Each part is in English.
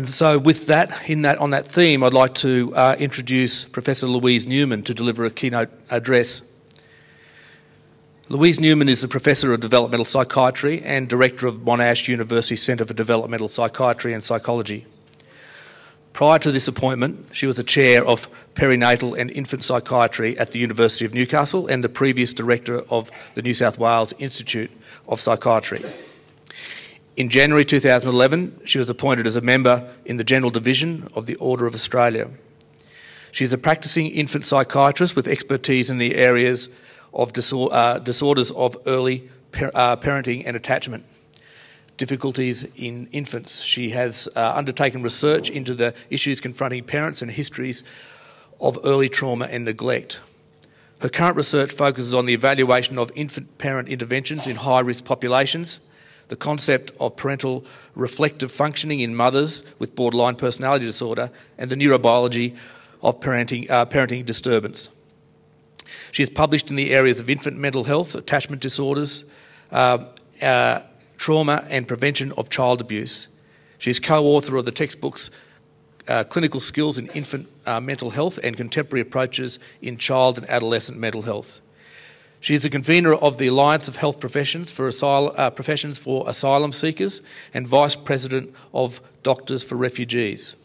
And so, with that, in that, on that theme, I'd like to uh, introduce Professor Louise Newman to deliver a keynote address. Louise Newman is a professor of developmental psychiatry and director of Monash University Centre for Developmental Psychiatry and Psychology. Prior to this appointment, she was the chair of perinatal and infant psychiatry at the University of Newcastle and the previous director of the New South Wales Institute of Psychiatry. In January 2011, she was appointed as a member in the General Division of the Order of Australia. She is a practicing infant psychiatrist with expertise in the areas of disor- uh, disorders of early par- uh, parenting and attachment, difficulties in infants. She has uh, undertaken research into the issues confronting parents and histories of early trauma and neglect. Her current research focuses on the evaluation of infant parent interventions in high risk populations the concept of parental reflective functioning in mothers with borderline personality disorder, and the neurobiology of parenting, uh, parenting disturbance. She has published in the areas of infant mental health, attachment disorders, uh, uh, trauma, and prevention of child abuse. She is co author of the textbooks uh, Clinical Skills in Infant uh, Mental Health and Contemporary Approaches in Child and Adolescent Mental Health. She is a convener of the Alliance of Health Professions for, Asylum, uh, Professions for Asylum Seekers and Vice President of Doctors for Refugees.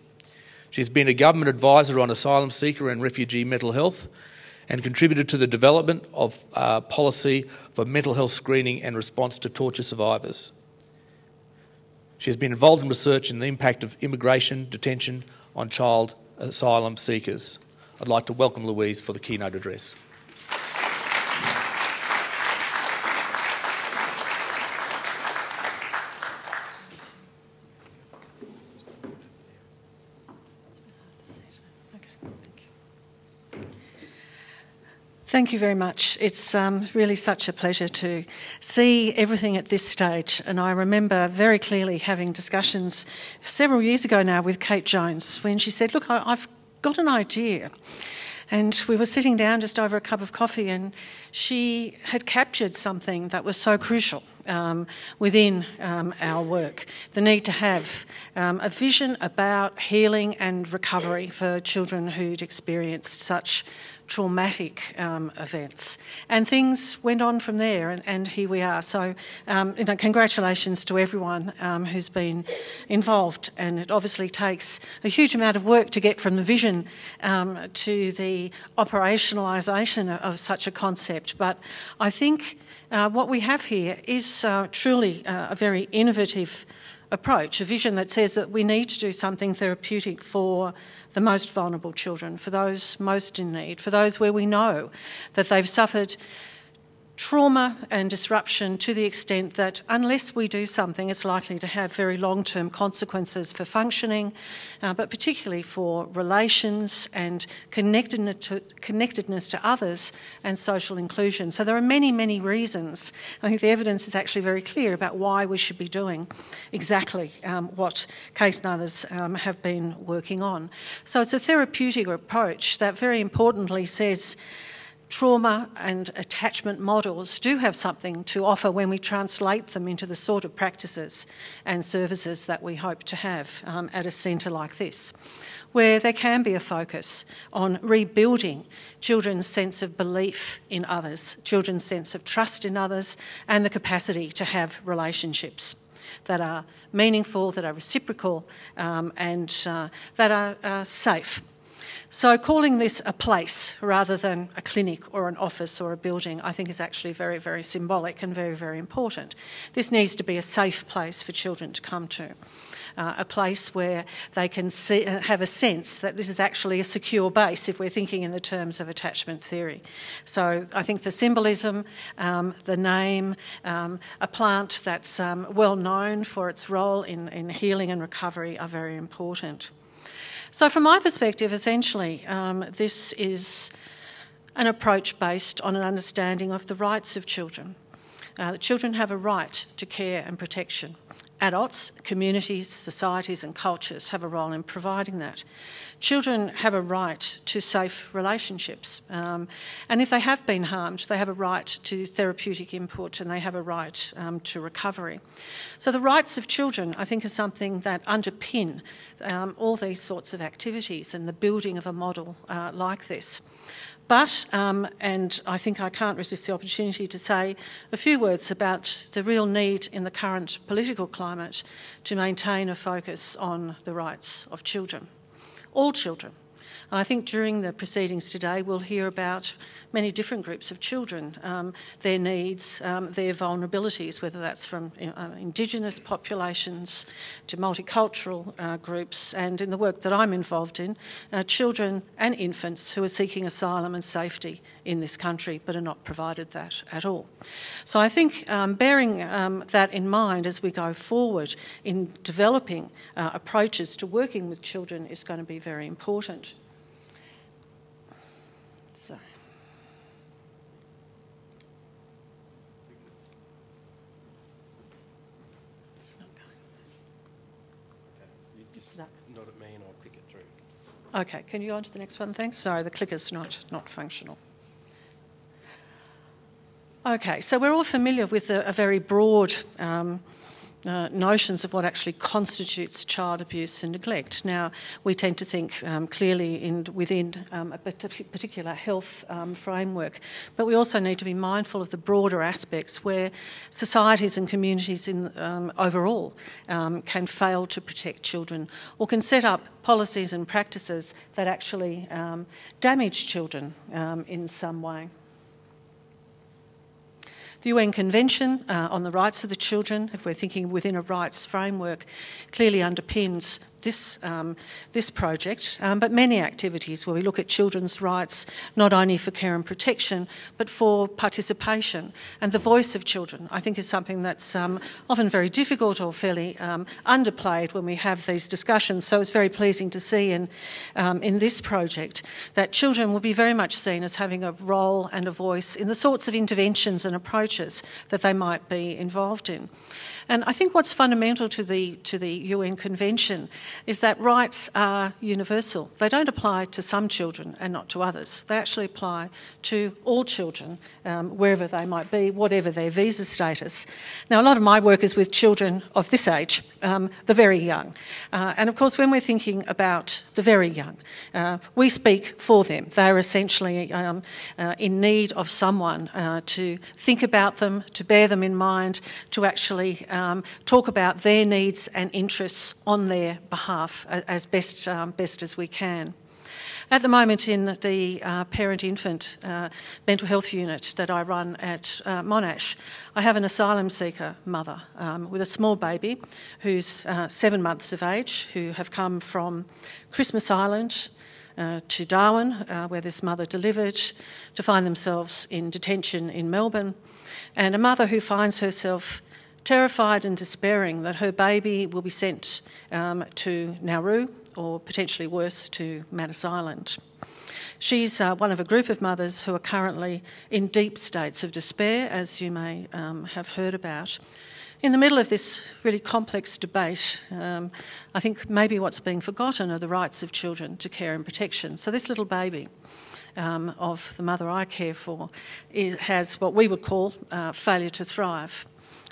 She's been a government advisor on asylum seeker and refugee mental health and contributed to the development of uh, policy for mental health screening and response to torture survivors. She has been involved in research in the impact of immigration detention on child asylum seekers. I'd like to welcome Louise for the keynote address. Thank you very much. It's um, really such a pleasure to see everything at this stage. And I remember very clearly having discussions several years ago now with Kate Jones when she said, Look, I've got an idea. And we were sitting down just over a cup of coffee, and she had captured something that was so crucial um, within um, our work the need to have um, a vision about healing and recovery for children who'd experienced such traumatic um, events. And things went on from there, and, and here we are. So, um, you know, congratulations to everyone um, who's been involved. And it obviously takes a huge amount of work to get from the vision um, to the operationalisation of, such a concept. But I think uh, what we have here is uh, truly uh, a very innovative approach, a vision that says that we need to do something therapeutic for the most vulnerable children, for those most in need, for those where we know that they've suffered trauma and disruption to the extent that unless we do something, it's likely to have very long term consequences for functioning, uh, but particularly for relations and connectedness to, connectedness to others and social inclusion. So there are many, many reasons. I think the evidence is actually very clear about why we should be doing exactly um, what Kate and others um, have been working on. So it's a therapeutic approach that very importantly says trauma and attachment models do have something to offer when we translate them into the sort of practices and services that we hope to have um, at a centre like this, where there can be a focus on rebuilding children's sense of belief in others, children's sense of trust in others, and the capacity to have relationships that are meaningful, that are reciprocal, um, and uh, that are uh, safe so, calling this a place rather than a clinic or an office or a building, I think is actually very, very symbolic and very, very important. This needs to be a safe place for children to come to. Uh, a place where they can see, uh, have a sense that this is actually a secure base if we're thinking in the terms of attachment theory. So I think the symbolism, um, the name, um, a plant that's um, well known for its role in, in healing and recovery are very important. So, from my perspective, essentially, um, this is an approach based on an understanding of the rights of children. Uh, children have a right to care and protection, Adults, communities, societies, and cultures have a role in providing that. Children have a right to safe relationships, um, and if they have been harmed, they have a right to therapeutic input and they have a right um, to recovery. So, the rights of children, I think, are something that underpin um, all these sorts of activities and the building of a model uh, like this. But, um, and I think I can't resist the opportunity to say a few words about the real need in the current political climate to maintain a focus on the rights of children, all children. I think during the proceedings today, we'll hear about many different groups of children, um, their needs, um, their vulnerabilities, whether that's from uh, Indigenous populations to multicultural uh, groups, and in the work that I'm involved in, uh, children and infants who are seeking asylum and safety in this country but are not provided that at all. So I think um, bearing um, that in mind as we go forward in developing uh, approaches to working with children is going to be very important. Okay, can you go on to the next one? Thanks. Sorry, the clicker's not, not functional. Okay, so we're all familiar with a, a very broad um, uh, notions of what actually constitutes child abuse and neglect. Now, we tend to think um, clearly in, within um, a particular health um, framework, but we also need to be mindful of the broader aspects where societies and communities in, um, overall um, can fail to protect children or can set up policies and practices that actually um, damage children in some way. The UN Convention uh, on the Rights of the Children, if we're thinking within a rights framework, clearly underpins this, um, this project, um, but many activities where we look at children's rights not only for care and protection, but for participation. And the voice of children, I think, is something that's um, often very difficult or fairly um, underplayed when we have these discussions. So it's very pleasing to see in, um, in this project that children will be very much seen as having a role and a voice in the sorts of interventions and approaches that they might be involved in. And I think what's fundamental to the, to the UN Convention is that rights are universal. They don't apply to some children and not to others. They actually apply to all children, um, wherever they might be, whatever their visa status. Now, a lot of my work is with children of this age, um, the very young. Uh, and of course, when we're thinking about the very young, uh, we speak for them. They are essentially um, uh, in need of someone uh, to think about them, to bear them in mind, to actually um, talk about their needs and interests on their behalf as best, um, best as we can. At the moment, in the uh, parent infant uh, mental health unit that I run at uh, Monash, I have an asylum seeker mother um, with a small baby who's uh, seven months of age, who have come from Christmas Island uh, to Darwin, uh, where this mother delivered, to find themselves in detention in Melbourne, and a mother who finds herself terrified and despairing that her baby will be sent um, to Nauru or potentially worse to Manus Island. She's uh, one of a group of mothers who are currently in deep states of despair, as you may um, have heard about. In the middle of this really complex debate, um, I think maybe what's being forgotten are the rights of children to care and protection. So, this little baby um, of the mother I care for is, has what we would call uh, failure to thrive.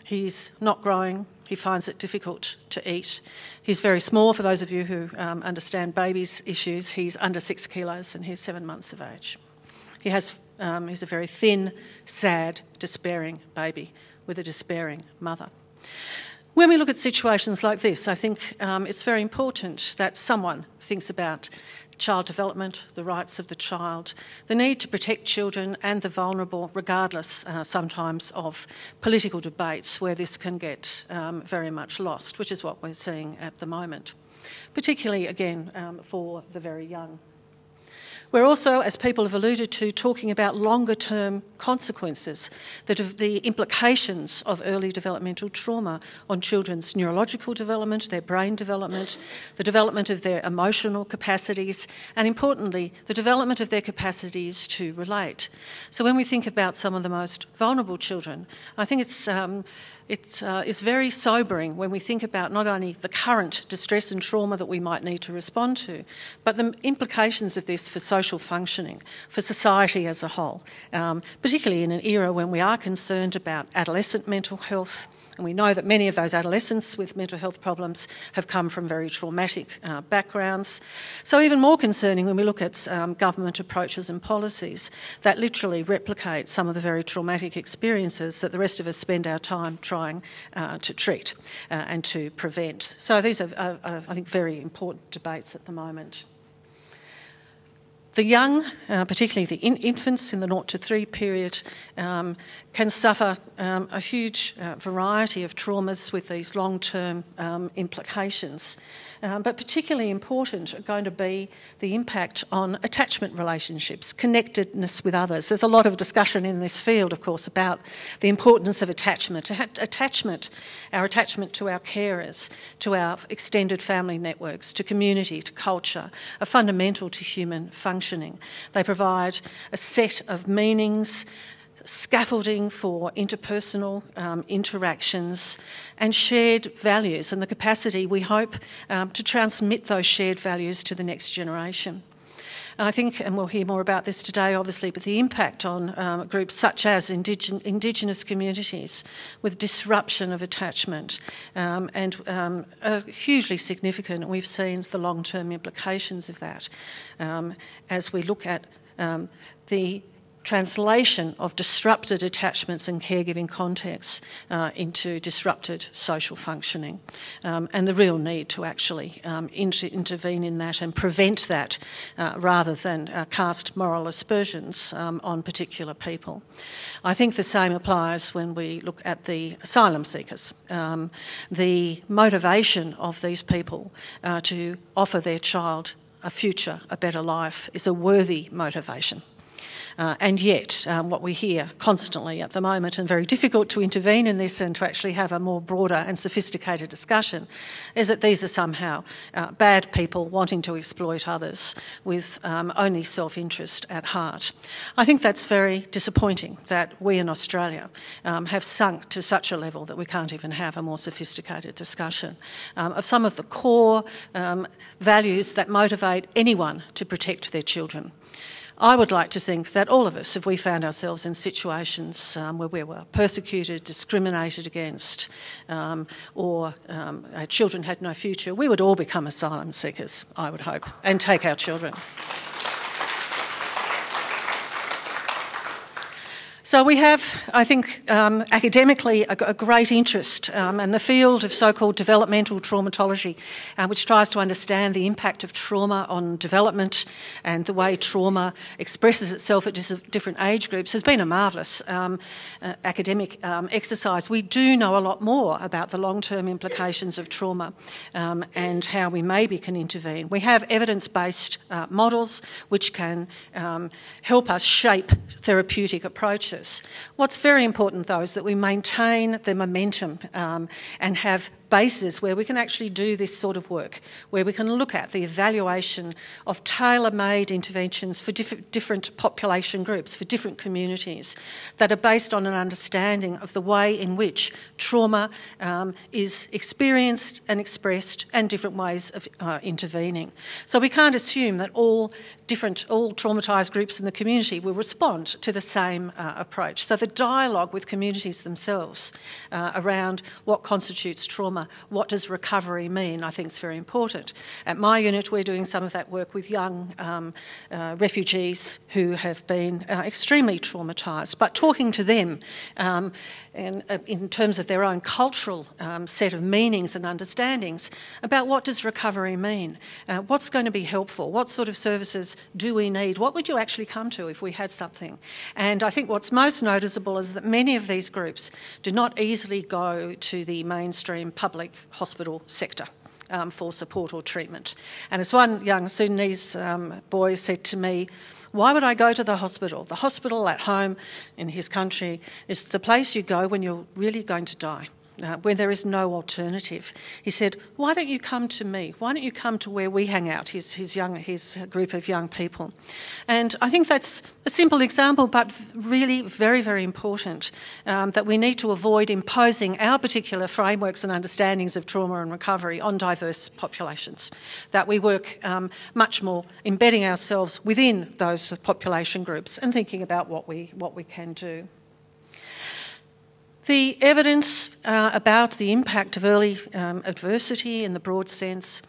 He's not growing. He finds it difficult to eat. He's very small. For those of you who um, understand babies' issues, he's under six kilos and he's seven months of age. He has, um, he's a very thin, sad, despairing baby with a despairing mother. When we look at situations like this, I think um, it's very important that someone thinks about child development, the rights of the child, the need to protect children and the vulnerable, regardless uh, sometimes of political debates where this can get um, very much lost, which is what we're seeing at the moment, particularly again um, for the very young. We're also, as people have alluded to, talking about longer term consequences, the, the implications of early developmental trauma on children's neurological development, their brain development, the development of their emotional capacities, and importantly, the development of their capacities to relate. So when we think about some of the most vulnerable children, I think it's um, it uh, is very sobering when we think about not only the current distress and trauma that we might need to respond to, but the implications of this for social functioning, for society as a whole, um, particularly in an era when we are concerned about adolescent mental health, and we know that many of those adolescents with mental health problems have come from very traumatic uh, backgrounds. So, even more concerning when we look at um, government approaches and policies that literally replicate some of the very traumatic experiences that the rest of us spend our time trying uh, to treat uh, and to prevent. So, these are, are, are, I think, very important debates at the moment. The young, uh, particularly the in- infants in the 0 to 3 period, um, can suffer um, a huge uh, variety of traumas with these long term um, implications. Um, but particularly important are going to be the impact on attachment relationships, connectedness with others. There's a lot of discussion in this field, of course, about the importance of attachment. Attachment, our attachment to our carers, to our extended family networks, to community, to culture, are fundamental to human functioning. They provide a set of meanings scaffolding for interpersonal um, interactions, and shared values, and the capacity, we hope, um, to transmit those shared values to the next generation. I think, and we'll hear more about this today, obviously, but the impact on um, groups such as indig- Indigenous communities with disruption of attachment um, and um, are hugely significant. We've seen the long term implications of that um, as we look at um, the translation of disrupted attachments and caregiving contexts uh, into disrupted social functioning, um, and the real need to actually um, inter- intervene in that and prevent that uh, rather than uh, cast moral aspersions um, on particular people. I think the same applies when we look at the asylum seekers. Um, the motivation of these people uh, to offer their child a future, a better life, is a worthy motivation. Uh, and yet, um, what we hear constantly at the moment, and very difficult to intervene in this and to actually have a more broader and sophisticated discussion, is that these are somehow uh, bad people wanting to exploit others with um, only self interest at heart. I think that's very disappointing that we in Australia um, have sunk to such a level that we can't even have a more sophisticated discussion um, of some of the core um, values that motivate anyone to protect their children. I would like to think that all of us, if we found ourselves in situations um, where we were persecuted, discriminated against, um, or um, our children had no future, we would all become asylum seekers, I would hope, and take our children. So we have, I think, um, academically a, a, great interest um, in the field of so-called developmental traumatology, uh, which tries to understand the impact of trauma on development and the way trauma expresses itself at different age groups, has been a marvellous um, uh, academic um, exercise. We do know a lot more about the long-term implications of trauma um, and how we maybe can intervene. We have evidence-based uh, models which can um, help us shape therapeutic approaches What's very important, though, is that we maintain the momentum um, and have bases where we can actually do this sort of work, where we can look at the evaluation of tailor made interventions for diff- different population groups, for different communities, that are based on an understanding of the way in which trauma um, is experienced and expressed and different ways of uh, intervening. So we can't assume that all different, all traumatised groups in the community will respond to the same uh, approach. So the dialogue with communities themselves uh, around what constitutes trauma what does recovery mean, I think is very important. At my unit, we're doing some of that work with young um, uh, refugees who have been uh, extremely traumatised, but talking to them um, in, uh, in, terms of their own cultural um, set of meanings and understandings about what does recovery mean, uh, what's going to be helpful, what sort of services do we need, what would you actually come to if we had something. And I think what's most noticeable is that many of these groups do not easily go to the mainstream public hospital sector. Um, for support or treatment. And as one young Sudanese um, boy said to me, why would I go to the hospital? The hospital at home in his country is the place you go when you're really going to die. Uh, when there is no alternative. He said, Why don't you come to me? Why don't you come to where we hang out, his, his, young, his group of young people? And I think that's a simple example, but really very, very important um, that we need to avoid imposing our particular frameworks and understandings of trauma and recovery on diverse populations. That we work um, much more embedding ourselves within those population groups and thinking about what we, what we can do. The evidence uh, about the impact of early um, adversity in the broad sense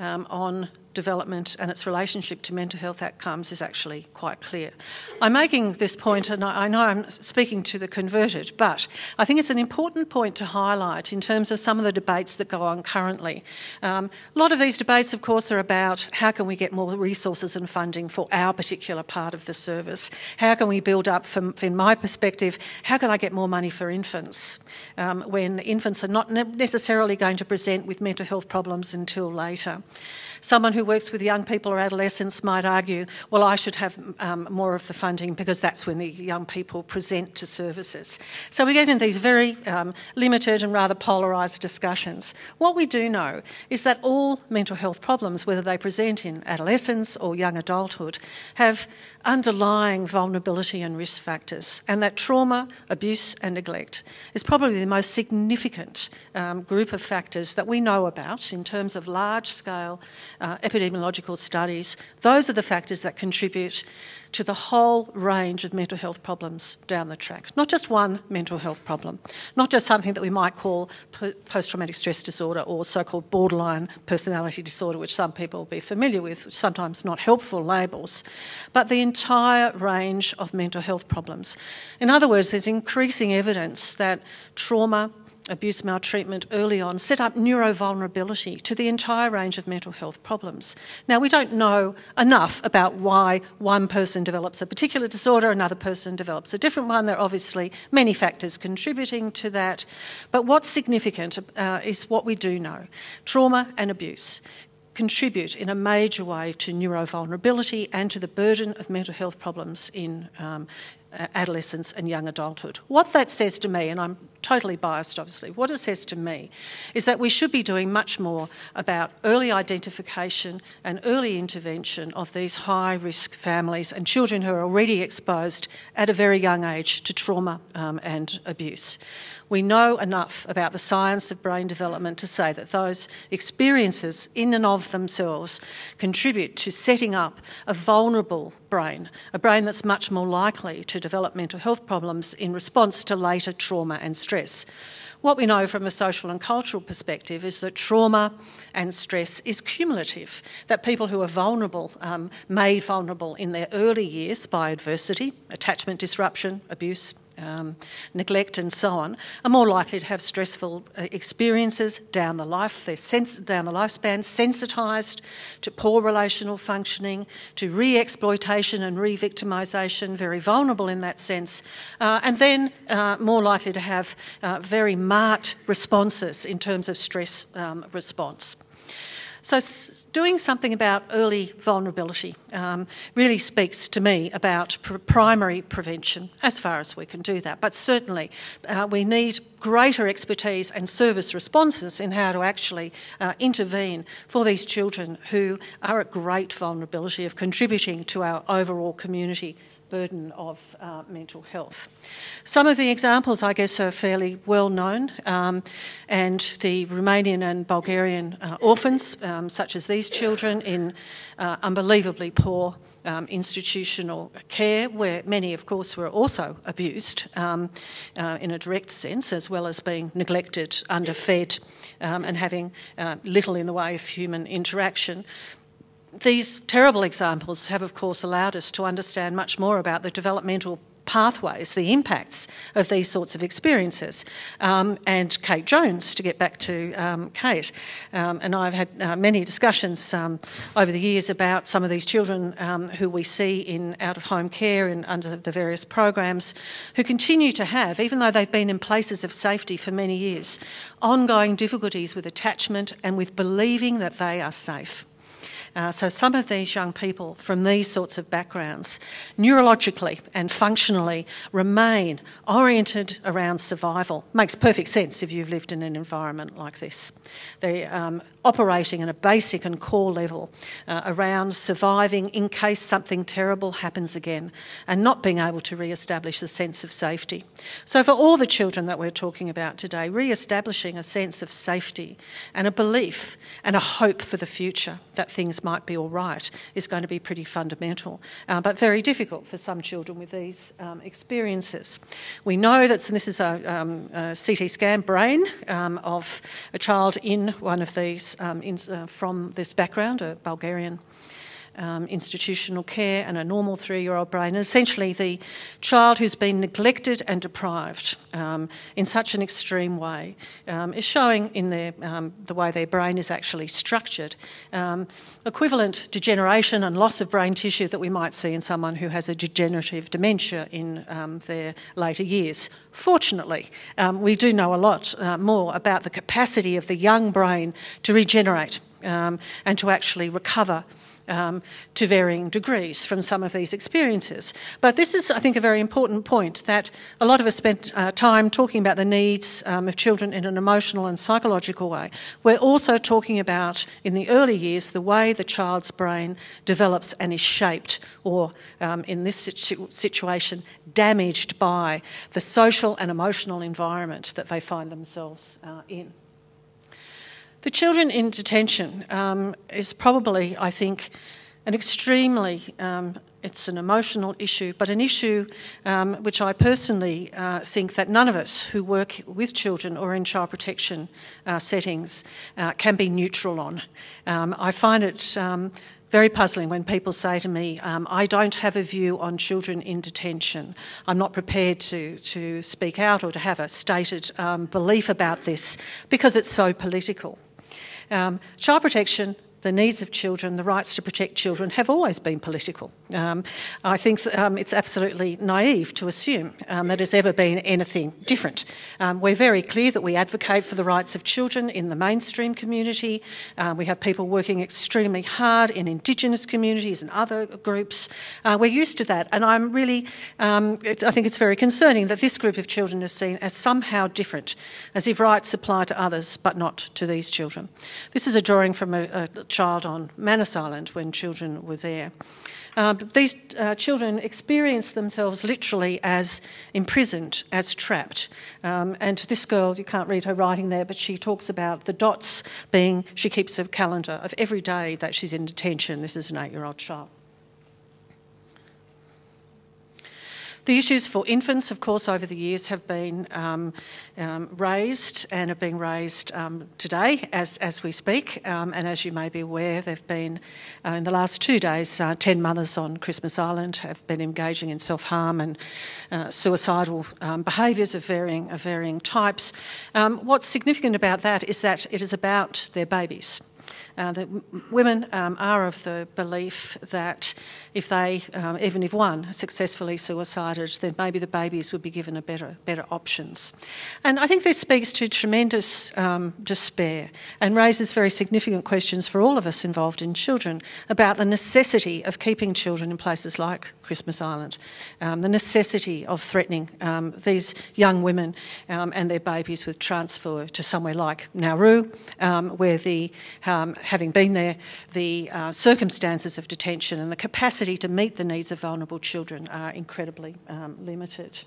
um, on development and its relationship to mental health outcomes is actually quite clear. I'm making this point, and I know I'm speaking to the converted, but I think it's an important point to highlight in terms of some of the debates that go on currently. Um, a lot of these debates, of course, are about how can we get more resources and funding for our particular part of the service? How can we build up, from, in my perspective, how can I get more money for infants um, when infants are not necessarily going to present with mental health problems until later? Someone who works with young people or adolescents might argue, well, I should have um, more of the funding because that's when the young people present to services. So we get in these very um, limited and rather polarised discussions. What we do know is that all mental health problems, whether they present in adolescence or young adulthood, have underlying vulnerability and risk factors, and that trauma, abuse, and neglect is probably the most significant um, group of factors that we know about in terms of large scale uh, epidemiological studies. Those are the factors that contribute to the whole range of mental health problems down the track. Not just one mental health problem, not just something that we might call post traumatic stress disorder or so called borderline personality disorder, which some people will be familiar with, sometimes not helpful labels, but the entire range of mental health problems. In other words, there's increasing evidence that trauma, abuse maltreatment early on set up neurovulnerability to the entire range of mental health problems. Now, we don't know enough about why one person develops a particular disorder, another person develops a different one. There are obviously many factors contributing to that. But what's significant uh, is what we do know trauma and abuse contribute in a major way to neurovulnerability and to the burden of mental health problems in um, adolescence and young adulthood. What that says to me, and I'm totally biased obviously, what it says to me is that we should be doing much more about early identification and early intervention of these high risk families and children who are already exposed at a very young age to trauma um, and abuse. We know enough about the science of brain development to say that those experiences, in and of themselves, contribute to setting up a vulnerable brain, a brain that's much more likely to develop mental health problems in response to later trauma and stress. What we know from a social and cultural perspective is that trauma and stress is cumulative, that people who are vulnerable, um, made vulnerable in their early years by adversity, attachment disruption, abuse, um, neglect, and so on, are more likely to have stressful uh, experiences down the life. They're sens- down the lifespan, sensitised to poor relational functioning, to re-exploitation and re-victimisation, very vulnerable in that sense, uh, and then uh, more likely to have uh, very marked responses in terms of stress um, response. So, doing something about early vulnerability um, really speaks to me about pr- primary prevention, as far as we can do that. But certainly, uh, we need greater expertise and service responses in how to actually uh, intervene for these children who are at great vulnerability of contributing to our overall community burden of uh, mental health. Some of the examples, I guess, are fairly well known, um, and the Romanian and Bulgarian uh, orphans, um, such as these children, in uh, unbelievably poor. Um, institutional care, where many, of course, were also abused um, uh, in a direct sense, as well as being neglected, underfed, um, and having uh, little in the way of human interaction these terrible examples have, of course, allowed us to understand much more about the developmental pathways, the impacts of these sorts of experiences. Um, and Kate Jones, to get back to um, Kate, um, and I've had uh, many discussions um, over the years about some of these children um, who we see in out of home care and under the various programs who continue to have, even though they've been in places of safety for many years, ongoing difficulties with attachment and with believing that they are safe. Uh, so some of these young people from these sorts of backgrounds, neurologically and functionally, remain oriented around survival. Makes perfect sense if you've lived in an environment like this. They're um, operating at a basic and core level uh, around surviving in case something terrible happens again and not being able to re-establish a sense of safety. So for all the children that we're talking about today, re-establishing a sense of safety and a belief and a hope for the future that things might be all right is going to be pretty fundamental, uh, but very difficult for some children with these um, experiences. We know that, and this is a, um, a CT scan brain um, of a child in one of these um, in, uh, from this background, a Bulgarian um, institutional care and a normal three year old brain. And essentially, the child who's been neglected and deprived um, in such an extreme way um, is showing in their, um, the way their brain is actually structured um, equivalent degeneration and loss of brain tissue that we might see in someone who has a degenerative dementia in their later years. Fortunately, we do know a lot uh, more about the capacity of the young brain to regenerate. Um, and to actually recover um, to varying degrees from some of these experiences. But this is, I think, a very important point that a lot of us spent uh, time talking about the needs um, of children in an emotional and psychological way. We're also talking about, in the early years, the way the child's brain develops and is shaped, or um, in this situ- situation, damaged by the social and emotional environment that they find themselves uh, in. The children in detention um, is probably, I think, an extremely um, it's an emotional issue, but an issue um, which I personally uh, think that none of us who work with children or in child protection uh, settings uh, can be neutral on. Um, I find it um, very puzzling when people say to me, um, I don't have a view on children in detention. I'm not prepared to, to speak out or to have a stated um, belief about this because it's so political. Um, child protection the needs of children, the rights to protect children have always been political. Um, I think um, it's absolutely naive to assume um, that it's ever been anything different. Um, we're very clear that we advocate for the rights of children in the mainstream community. Uh, we have people working extremely hard in Indigenous communities and other groups. Uh, we're used to that, and I'm really, um, I think it's very concerning that this group of children is seen as somehow different, as if rights apply to others but not to these children. This is a drawing from a, a child on Manus Island when children were there. Um, these uh, children experience themselves literally as imprisoned, as trapped. Um, and this girl, you can't read her writing there, but she talks about the dots being, she keeps a calendar of every day that she's in detention. This is an eight year old child. The issues for infants, of course, over the years have been um, um, raised and are being raised um, today as, as we speak. Um, and as you may be aware, there have been, uh, in the last two days, uh, 10 mothers on Christmas Island have been engaging in self harm and uh, suicidal um, behaviours of varying, of varying types. What's significant about that is that it is about their babies. Uh, that women um, are of the belief that if they, um, even if one, successfully suicided, then maybe the babies would be given a better, better options. And I think this speaks to tremendous um, despair and raises very significant questions for all of us involved in children about the necessity of keeping children in places like Christmas Island, um, the necessity of threatening um, these young women um, and their babies with transfer to somewhere like Nauru, where the having been there, the uh, circumstances of detention and the capacity to meet the needs of vulnerable children are incredibly um, limited.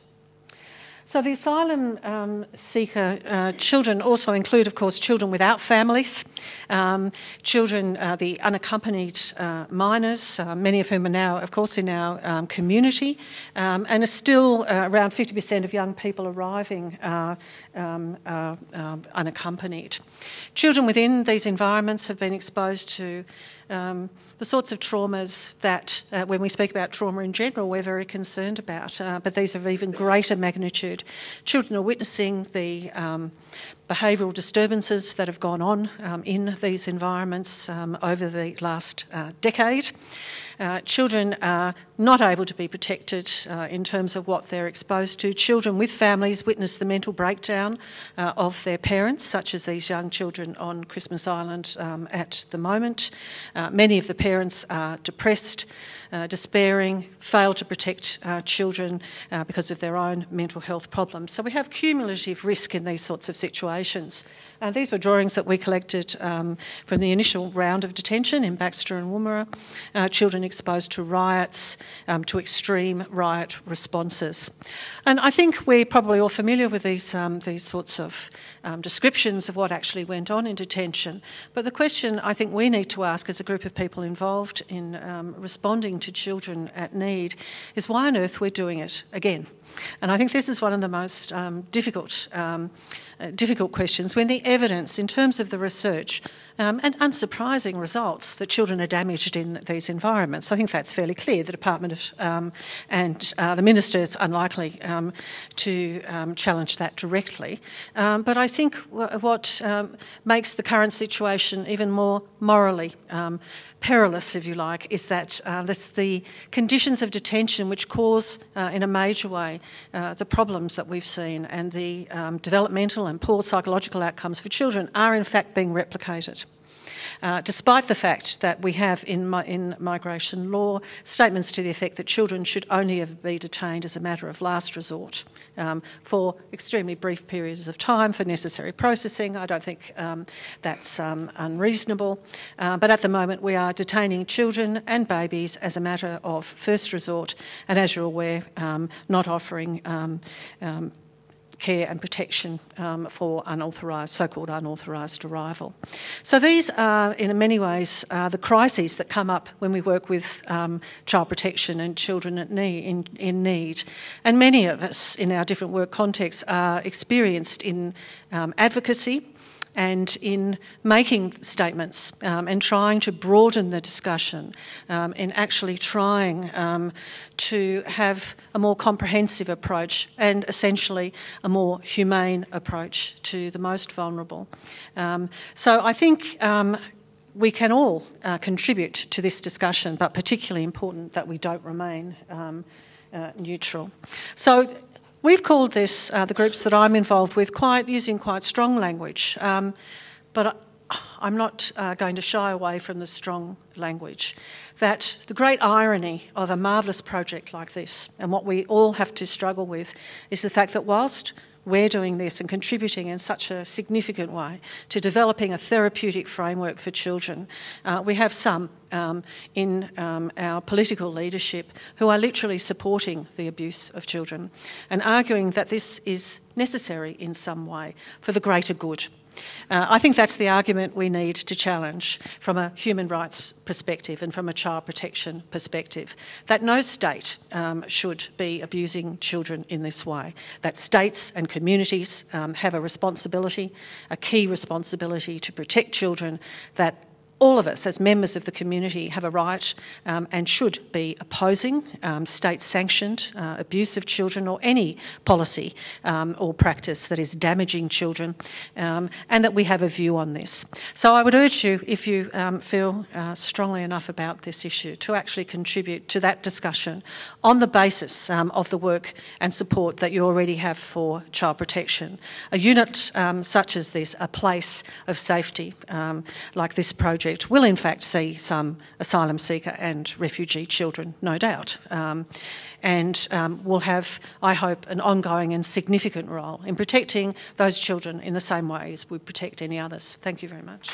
So the asylum um, seeker uh, children also include, of course, children without families, um, children, uh, the unaccompanied uh, minors, uh, many of whom are now, of course, in our um, community, um, and are still uh, around 50% of young people arriving uh, um, um, unaccompanied. Children within these environments have been exposed to um, the sorts of traumas that, uh, when we speak about trauma in general, we're very concerned about, uh, but these are of even greater magnitude. Children are witnessing the um, behavioural disturbances that have gone on um, in these environments um, over the last uh, decade. Uh, children are not able to be protected uh, in terms of what they're exposed to. Children with families witness the mental breakdown uh, of their parents, such as these young children on Christmas Island um, at the moment. Uh, many of the parents are depressed, uh, despairing, fail to protect uh, children because of their own mental health problems. So we have cumulative risk in these sorts of situations. Uh, these were drawings that we collected um, from the initial round of detention in Baxter and Woomera. Uh, children exposed to riots, um, to extreme riot responses. And I think we're probably all familiar with these, um, these sorts of um, descriptions of what actually went on in detention. But the question I think we need to ask as a group of people involved in um, responding to children at need is why on earth we're doing it again. And I think this is one of the most um, difficult, uh, difficult questions when the evidence, in terms of the research, um, and unsurprising results that children are damaged in these environments. I think that's fairly clear. The Department of, um, and uh, the Minister is unlikely um, to um, challenge that directly. Um, but I think w- what um, makes the current situation even more morally perilous, if you like, is that uh, this, the conditions of detention which cause, uh, in a major way, uh, the problems that we've seen and the developmental and poor psychological outcomes for children are in fact being replicated. Uh, despite the fact that we have in, in migration law statements to the effect that children should only ever be detained as a matter of last resort um, for extremely brief periods of time for necessary processing. I don't think um, that's um, unreasonable. Uh, but at the moment, we are detaining children and babies as a matter of first resort, and as you're aware, um, not offering um, care and protection um, for unauthorised, so-called unauthorised arrival. So these are, in many ways, uh, the crises that come up when we work with um, child protection and children in, in, need. And many of us, in our different work contexts, are experienced in um, advocacy and in making statements um, and trying to broaden the discussion um, in actually trying um, to have a more comprehensive approach and essentially a more humane approach to the most vulnerable. Um, so I think um, we can all uh, contribute to this discussion, but particularly important that we don't remain um, uh, neutral. So We've called this, uh, the groups that I'm involved with, quite using quite strong language, um, but I'm not uh, going to shy away from the strong language. That the great irony of a marvellous project like this, and what we all have to struggle with, is the fact that whilst we're doing this and contributing in such a significant way to developing a therapeutic framework for children. Uh, we have some um, in um, our political leadership who are literally supporting the abuse of children and arguing that this is necessary in some way for the greater good. Uh, I think that's the argument we need to challenge from a human rights perspective and from a child protection perspective that no state um, should be abusing children in this way. That states and communities um, have a responsibility, a key responsibility to protect children, that all of us, as members of the community, have a right um, and should be opposing um, state sanctioned uh, abuse of children or any policy um, or practice that is damaging children, um, and that we have a view on this. So I would urge you, if you um, feel uh, strongly enough about this issue, to actually contribute to that discussion on the basis um, of the work and support that you already have for child protection. A unit such as this, a place of safety like this project project will in fact see some asylum seeker and refugee children, no doubt. Um, and um, will have, I hope, an ongoing and significant role in protecting those children in the same way as we protect any others. Thank you very much.